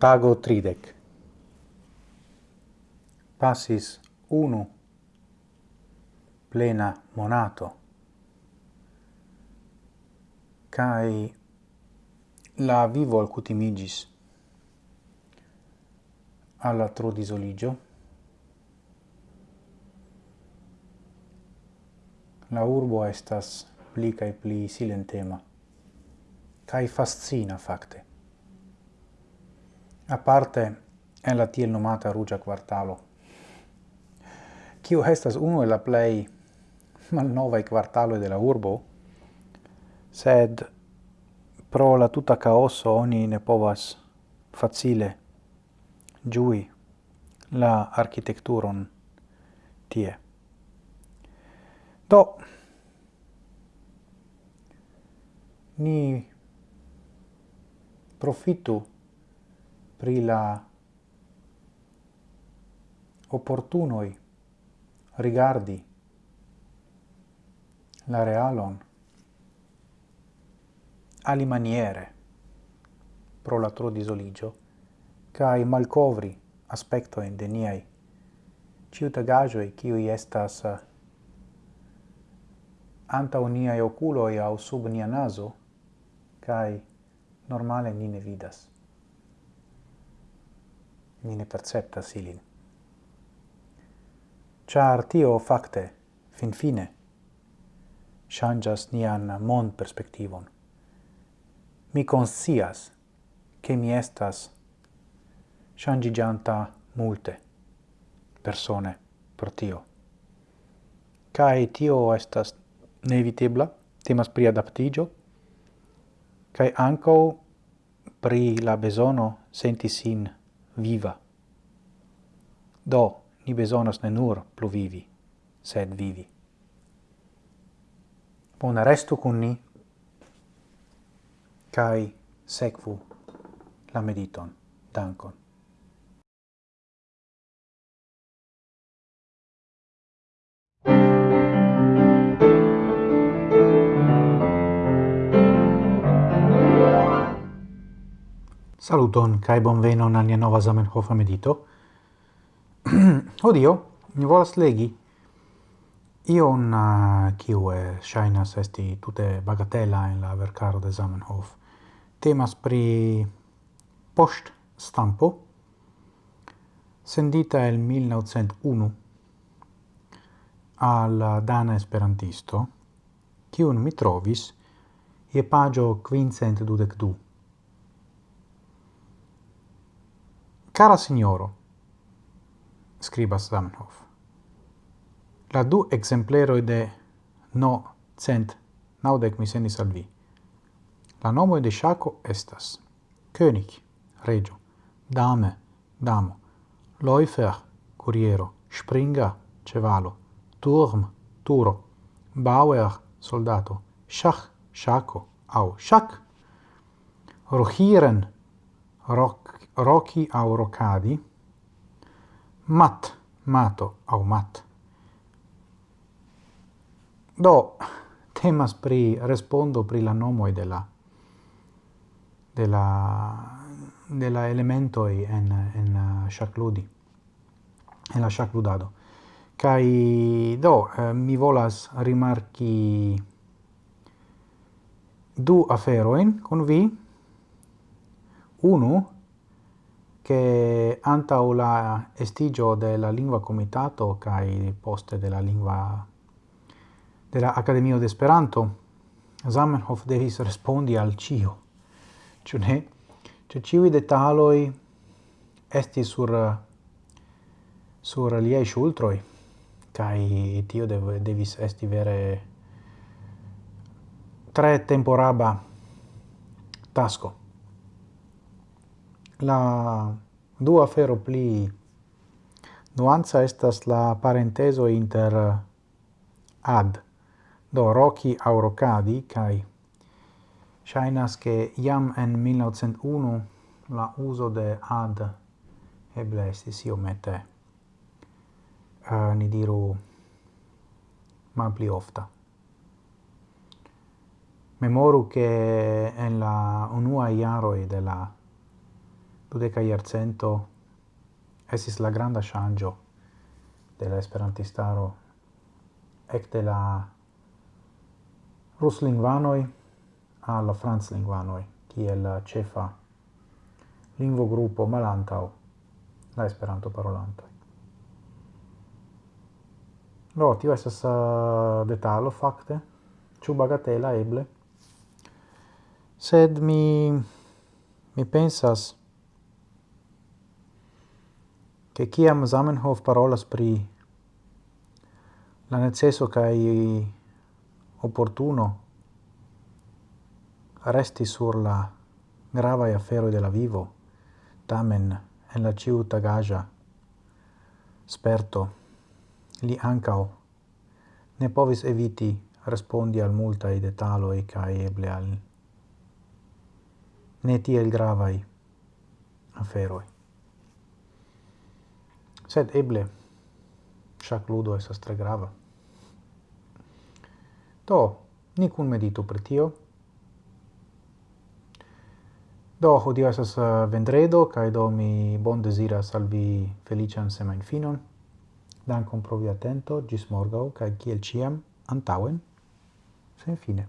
Tago tridec. Passis unu. Plena monato. Cae la vivo alcutimigis alla tro disoligio. La urbo estas pli cae pli silentema. Cae fascina facte aparte en la tiel nomata rugia quartalo, kiu estas unu el la plei malnovae quartalo de la urbo, sed pro la tuta caoso oni ne povas facile giui la architecturon tie. Do, ni profitu pri la opportunoi rigardi la realon ali maniere pro la tro disoligio kai malcovri aspectoen de niai ciutagajoi qui estas eh, antau niai oculoi au sub nia naso kai normale ni ne vidas ni ne perceptas ilin. Char tio facte, fin fine, changas nian mond perspectivon. Mi conscias che mi estas changigianta multe persone pro tio. Kai tio estas neevitebla, temas pri adaptigio, kai anco pri la besono senti sin viva. Do, ni besonas ne nur pluvivi, sed vivi. Bon restu con ni, cae secvu la mediton. Dankon. Saluton kai bonvenon al nia nova Zamenhof medito. Odio, mi volas legi ion ah, uh, kiu ŝajnas esti tute bagatela en la verkaro de Zamenhof. Temas pri post stampo sendita el 1901 al dana esperantisto, kiun mi trovis je pagio 522. Kara signoro, skribas Zamenhof, la du exempleroj de no cent naŭdek mi sendis al vi. La nomoj de ŝako estas König, reĝo, dame, damo, Läufer, kuriero, Springer, ĉevalo, Turm, turo, Bauer, soldato, Schach, ŝako au ŝak, Rohiren, rok, roki au rocadi, mat, mato au mat. Do, temas pri respondo pri la nomoi de la de la de la elementoi en en uh, shacludi en la shacludado kai do eh, mi volas rimarki du aferoin con vi unu che anta la estigio de la lingua comitato kai poste de la lingua de la de Esperanto Zamenhof devis respondi al cio. Ciu ne? Ciu ĉiuj detaloi esti sur sur liaj shultroi kai tio dev, devis esti vere tre temporaba tasko. La dua afero pli nuanza estas la parenteso inter uh, ad, do Rocky Aurocadi, kai shainas che jam en 1901 la uso de ad eble estis iomete uh, ni diru malpli ofta. Memoru che en la unua iaroi de la dudeca iarcento esis la granda shangio de la esperantistaro ecte la ruslingvanoj al franclingvanoj kiel la cefa lingvogrupo malantau la esperanto parolanto No, tio esas uh, detalo fakte, ĉu bagatela eble, sed mi mi pensas che kiam Zamenhof parolas pri la necesso kai opportuno resti sur la grava afero de la vivo tamen en la ciu tagaja sperto li ancao ne povis eviti respondi al multa e detalo e kai eble al ne tiel gravai aferoi. Sed eble, shac ludo estas tre grava. Do, ni kun meditu pri tio. Do, hodio estas uh, vendredo, kaj do mi bon deziras al vi felician semain finon. Dankon pro vi atento, gis morgau, kaj kiel ciam, antauen, sen fine.